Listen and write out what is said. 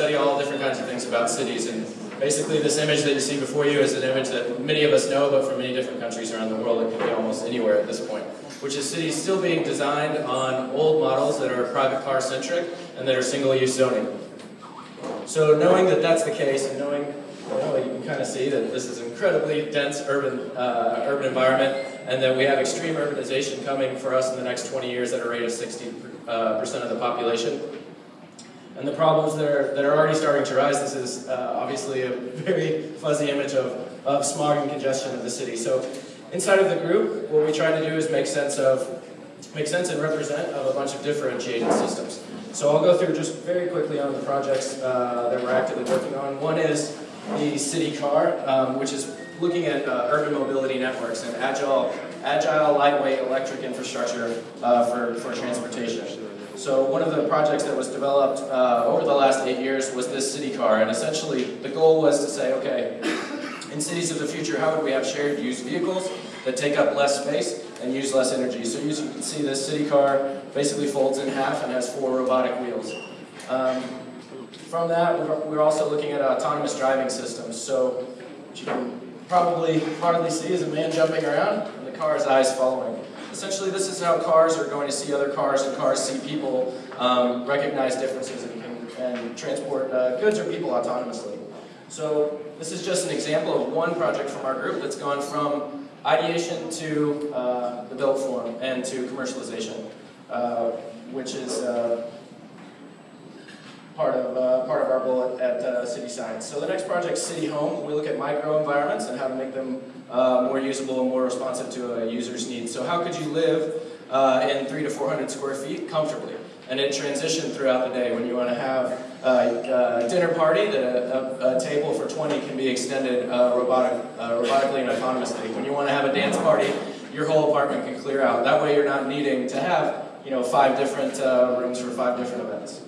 study all different kinds of things about cities, and basically this image that you see before you is an image that many of us know, but from many different countries around the world, it can be almost anywhere at this point, which is cities still being designed on old models that are private car centric and that are single-use zoning. So knowing that that's the case, and knowing, well, you can kind of see that this is an incredibly dense urban, uh, urban environment, and that we have extreme urbanization coming for us in the next 20 years at a rate of 60% uh, of the population. And the problems that are, that are already starting to rise, this is uh, obviously a very fuzzy image of, of smog and congestion of the city. So inside of the group, what we try to do is make sense of, make sense and represent of a bunch of differentiated systems. So I'll go through just very quickly on the projects uh, that we're actively working on. One is the city car, um, which is looking at uh, urban mobility networks and agile, agile, lightweight electric infrastructure uh, for, for transportation. So one of the projects that was developed uh, over the last eight years was this city car, and essentially the goal was to say, okay, in cities of the future, how would we have shared use vehicles that take up less space and use less energy? So as you can see, this city car basically folds in half and has four robotic wheels. Um, from that, we're also looking at autonomous driving systems. So what you can probably hardly see is a man jumping around and the car's eyes following. Essentially, this is how cars are going to see other cars, and cars see people, um, recognize differences, and, and transport uh, goods or people autonomously. So this is just an example of one project from our group that's gone from ideation to uh, the built form and to commercialization, uh, which is uh, part of uh, part of our bullet at uh, City Science. So the next project, City Home, we look at microenvironments and how to make them uh, more usable and more responsive to a user's needs. So how could you live uh, in three to 400 square feet comfortably? And it transition throughout the day when you want to have a, a dinner party that a, a, table for 20 can be extended uh, robotic, uh, robotically and autonomously. When you want to have a dance party, your whole apartment can clear out. That way you're not needing to have you know, five different uh, rooms for five different events.